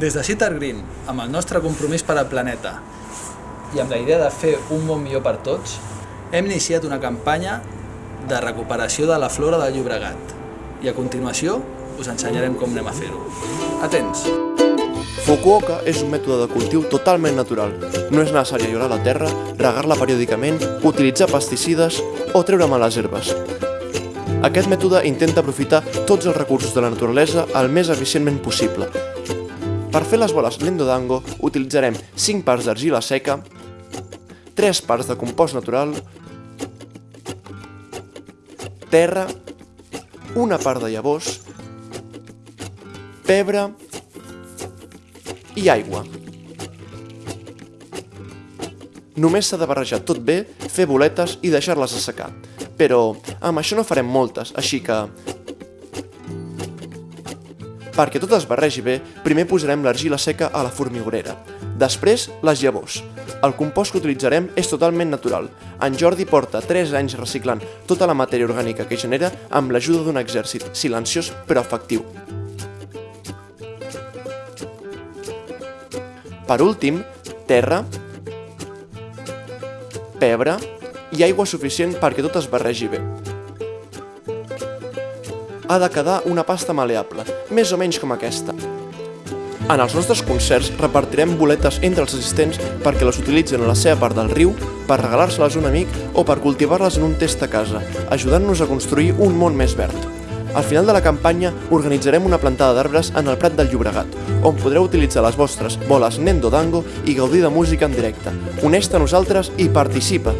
Des de Citar Green, amb el nostre compromís per al planeta i amb la idea de fer un món millor per tots, hem iniciat una campanya de recuperació de la flora del Llobregat. I a continuació us ensenyarem com anem a fer-ho. Atents! Fukuoka és un mètode de cultiu totalment natural. No és necessari allorar la terra, regar-la periòdicament, utilitzar pesticides o treure males herbes. Aquest mètode intenta aprofitar tots els recursos de la naturalesa el més eficientment possible. Per fer les boles Lendo Dango utilitzarem 5 parts d'argila seca, 3 parts de compost natural, terra, una part de llavors, pebre i aigua. Només s'ha de barrejar tot bé, fer boletes i deixar-les assecar. Però amb això no farem moltes, així que... Perquè tot es barregi bé, primer posarem l'argila seca a la formigorera. Després, les llavors. El compost que utilitzarem és totalment natural. En Jordi porta 3 anys reciclant tota la matèria orgànica que genera amb l'ajuda d'un exèrcit silenciós però efectiu. Per últim, terra, pebre i aigua suficient perquè tot es barregi bé. Ha de quedar una pasta maleable, més o menys com aquesta. En els nostres concerts repartirem boletes entre els assistents perquè les utilitzen a la seva part del riu, per regalar-se-les a un amic o per cultivar-les en un test a casa, ajudant-nos a construir un món més verd. Al final de la campanya organitzarem una plantada d'arbres en el Prat del Llobregat, on podreu utilitzar les vostres boles Nendo Dango i gaudir de música en directe. Uneix-te a nosaltres i participa!